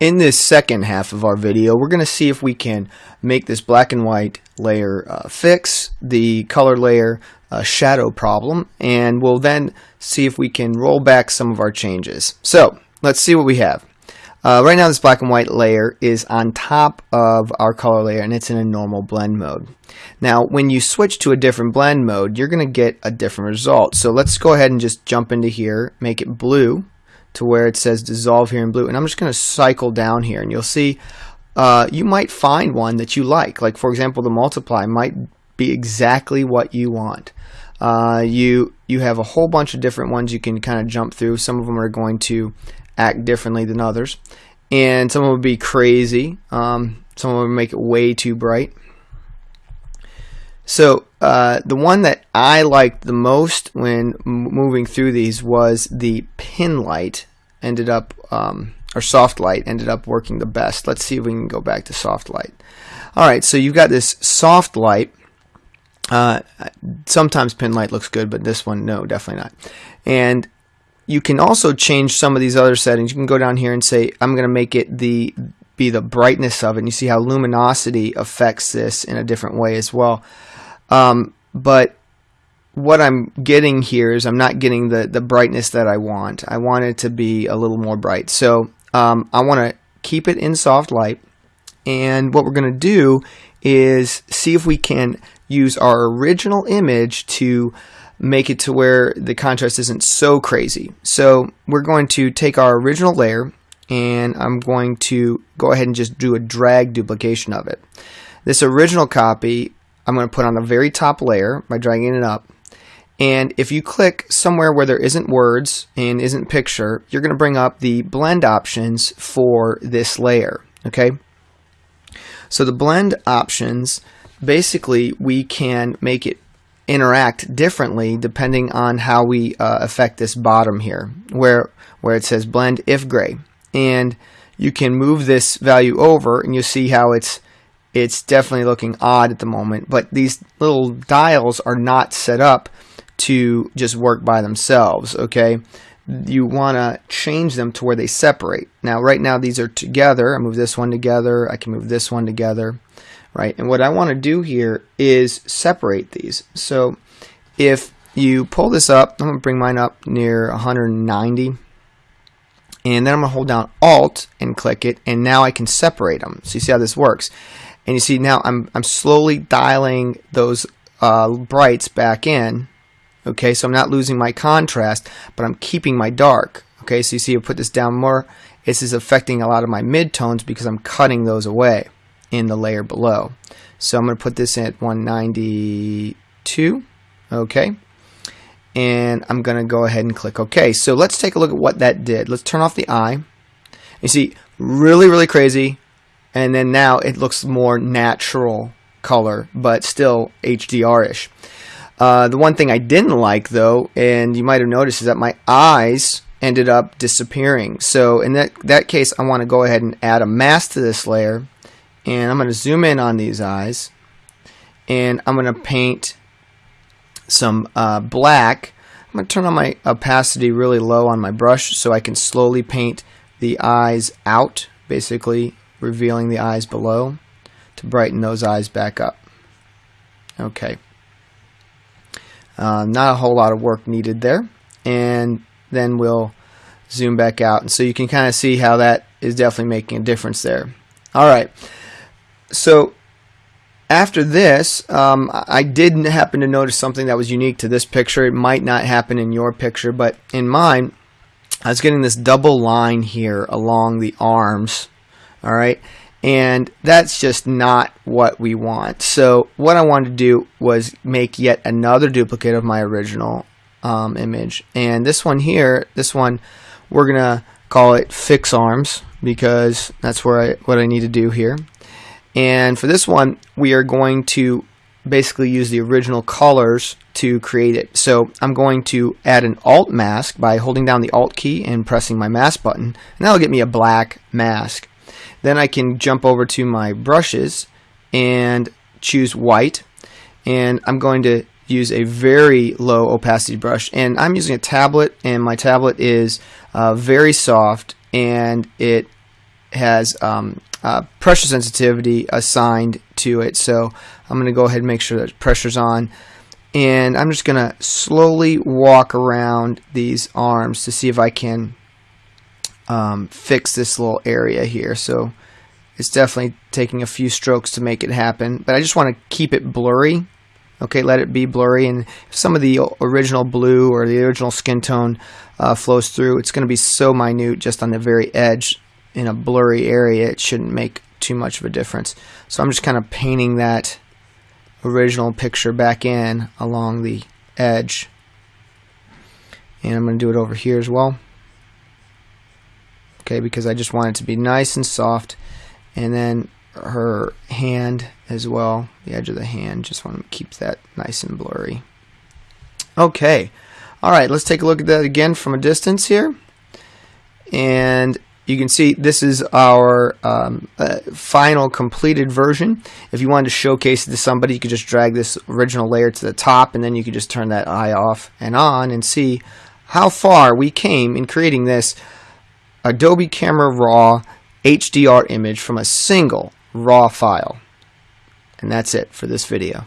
In this second half of our video, we're going to see if we can make this black and white layer uh, fix the color layer uh, shadow problem, and we'll then see if we can roll back some of our changes. So let's see what we have. Uh, right now this black and white layer is on top of our color layer and it's in a normal blend mode. Now when you switch to a different blend mode you're going to get a different result. So let's go ahead and just jump into here, make it blue to where it says dissolve here in blue and I'm just going to cycle down here and you'll see uh, you might find one that you like. Like for example the multiply might be exactly what you want. Uh, you you have a whole bunch of different ones you can kind of jump through. Some of them are going to act differently than others. And some will be crazy. Um, some will make it way too bright. So uh, the one that I liked the most when moving through these was the pin light. Ended up, um, or soft light ended up working the best. Let's see if we can go back to soft light. All right, so you've got this soft light. Uh, sometimes pin light looks good, but this one, no, definitely not. And you can also change some of these other settings. You can go down here and say, I'm going to make it the be the brightness of it. And you see how luminosity affects this in a different way as well. Um, but what I'm getting here is I'm not getting the, the brightness that I want. I want it to be a little more bright. So um, I want to keep it in soft light. And what we're going to do is see if we can use our original image to make it to where the contrast isn't so crazy. So we're going to take our original layer and I'm going to go ahead and just do a drag duplication of it. This original copy I'm going to put on the very top layer by dragging it up. And if you click somewhere where there isn't words and isn't picture, you're going to bring up the blend options for this layer. Okay. So the blend options, basically we can make it interact differently depending on how we uh, affect this bottom here where where it says blend if gray and you can move this value over and you'll see how it's it's definitely looking odd at the moment but these little dials are not set up to just work by themselves okay you want to change them to where they separate now right now these are together I move this one together I can move this one together right? And what I want to do here is separate these. So if you pull this up, I'm going to bring mine up near 190. And then I'm going to hold down Alt and click it, and now I can separate them. So you see how this works. And you see now I'm, I'm slowly dialing those uh, brights back in. Okay, so I'm not losing my contrast, but I'm keeping my dark. Okay, so you see I put this down more. This is affecting a lot of my midtones because I'm cutting those away in the layer below. So I'm going to put this at 192. Okay. And I'm going to go ahead and click OK. So let's take a look at what that did. Let's turn off the eye. You see, really, really crazy. And then now it looks more natural color, but still HDR-ish. Uh, the one thing I didn't like, though, and you might have noticed, is that my eyes ended up disappearing. So in that, that case, I want to go ahead and add a mask to this layer and I'm going to zoom in on these eyes and I'm going to paint some uh, black I'm going to turn on my opacity really low on my brush so I can slowly paint the eyes out basically revealing the eyes below to brighten those eyes back up. Okay. Uh, not a whole lot of work needed there. And then we'll zoom back out. And so you can kind of see how that is definitely making a difference there. Alright. So after this, um, I did happen to notice something that was unique to this picture. It might not happen in your picture, but in mine, I was getting this double line here along the arms. All right. And that's just not what we want. So what I wanted to do was make yet another duplicate of my original um, image. And this one here, this one, we're going to call it fix arms because that's where I, what I need to do here. And for this one, we are going to basically use the original colors to create it. So I'm going to add an alt mask by holding down the alt key and pressing my mask button. And that'll get me a black mask. Then I can jump over to my brushes and choose white. And I'm going to use a very low opacity brush. And I'm using a tablet and my tablet is uh, very soft and it has um, uh, pressure sensitivity assigned to it. So I'm going to go ahead and make sure that pressure's on. And I'm just going to slowly walk around these arms to see if I can um, fix this little area here. So it's definitely taking a few strokes to make it happen. But I just want to keep it blurry. Okay, let it be blurry. And some of the original blue or the original skin tone uh, flows through, it's going to be so minute just on the very edge in a blurry area, it shouldn't make too much of a difference. So I'm just kind of painting that original picture back in along the edge. And I'm going to do it over here as well. Okay, because I just want it to be nice and soft. And then her hand as well, the edge of the hand, just want to keep that nice and blurry. Okay, all right, let's take a look at that again from a distance here. And you can see this is our um, uh, final completed version. If you wanted to showcase it to somebody, you could just drag this original layer to the top and then you could just turn that eye off and on and see how far we came in creating this Adobe Camera Raw HDR image from a single RAW file. And that's it for this video.